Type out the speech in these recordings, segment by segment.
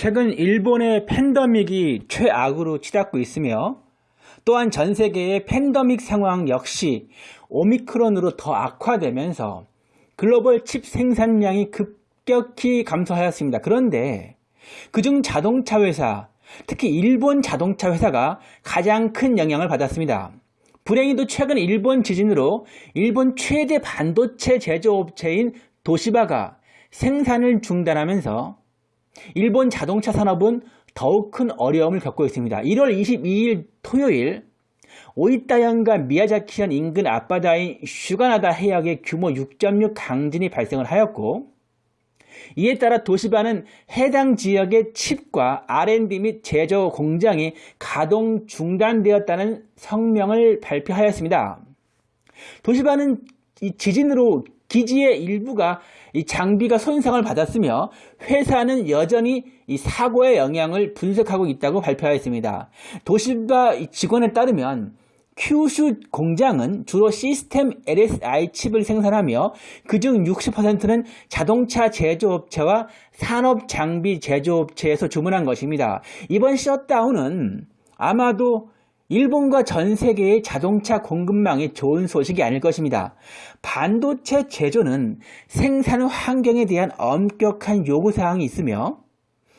최근 일본의 팬데믹이 최악으로 치닫고 있으며 또한 전 세계의 팬데믹 상황 역시 오미크론으로 더 악화되면서 글로벌 칩 생산량이 급격히 감소하였습니다. 그런데 그중 자동차 회사, 특히 일본 자동차 회사가 가장 큰 영향을 받았습니다. 불행히도 최근 일본 지진으로 일본 최대 반도체 제조업체인 도시바가 생산을 중단하면서 일본 자동차 산업은 더욱 큰 어려움을 겪고 있습니다. 1월 22일 토요일 오이타현과 미야자키현 인근 앞바다인 슈가나다 해역에 규모 6.6 강진이 발생을 하였고 이에 따라 도시바는 해당 지역의 칩과 R&D 및 제조 공장이 가동 중단되었다는 성명을 발표하였습니다. 도시바는 지진으로 기지의 일부가 이 장비가 손상을 받았으며 회사는 여전히 이 사고의 영향을 분석하고 있다고 발표하였습니다. 도시바 직원에 따르면 큐슈 공장은 주로 시스템 LSI 칩을 생산하며 그중 60%는 자동차 제조업체와 산업 장비 제조업체에서 주문한 것입니다. 이번 셧다운은 아마도 일본과 전 세계의 자동차 공급망에 좋은 소식이 아닐 것입니다. 반도체 제조는 생산 환경에 대한 엄격한 요구사항이 있으며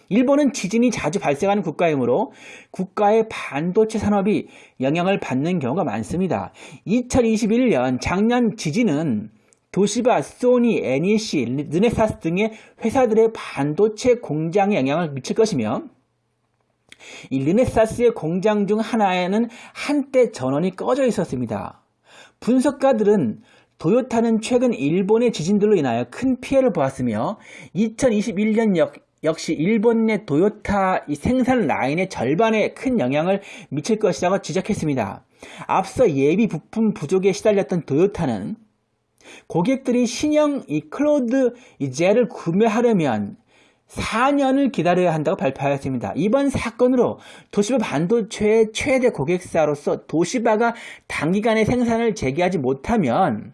일본은 지진이 자주 발생하는 국가이므로 국가의 반도체 산업이 영향을 받는 경우가 많습니다. 2021년 작년 지진은 도시바, 소니, NEC, 르네사스 등의 회사들의 반도체 공장에 영향을 미칠 것이며 이 르네사스의 공장 중 하나에는 한때 전원이 꺼져 있었습니다. 분석가들은 도요타는 최근 일본의 지진들로 인하여 큰 피해를 보았으며 2021년 역, 역시 일본 내 도요타 생산 라인의 절반에 큰 영향을 미칠 것이라고 지적했습니다. 앞서 예비 부품 부족에 시달렸던 도요타는 고객들이 신형 이 클로드 젤을 구매하려면 4년을 기다려야 한다고 발표하였습니다. 이번 사건으로 도시바 반도체의 최대 고객사로서 도시바가 단기간에 생산을 재개하지 못하면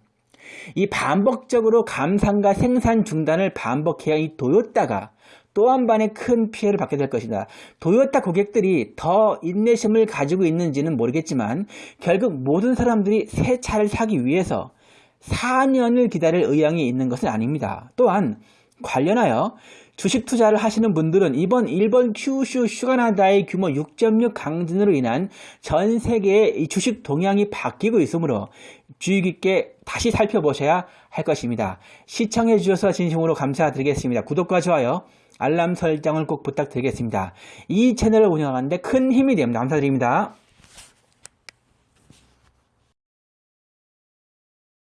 이 반복적으로 감산과 생산 중단을 반복해야 이 도요타가 또 한 번의 큰 피해를 받게 될 것이다. 도요타 고객들이 더 인내심을 가지고 있는지는 모르겠지만 결국 모든 사람들이 새 차를 사기 위해서 4년을 기다릴 의향이 있는 것은 아닙니다. 또한 관련하여 주식 투자를 하시는 분들은 이번 일본 큐슈 슈가나다의 규모 6.6 강진으로 인한 전 세계의 주식 동향이 바뀌고 있으므로 주의 깊게 다시 살펴보셔야 할 것입니다. 시청해 주셔서 진심으로 감사드리겠습니다. 구독과 좋아요, 알람 설정을 꼭 부탁드리겠습니다. 이 채널을 운영하는데 큰 힘이 됩니다. 감사드립니다.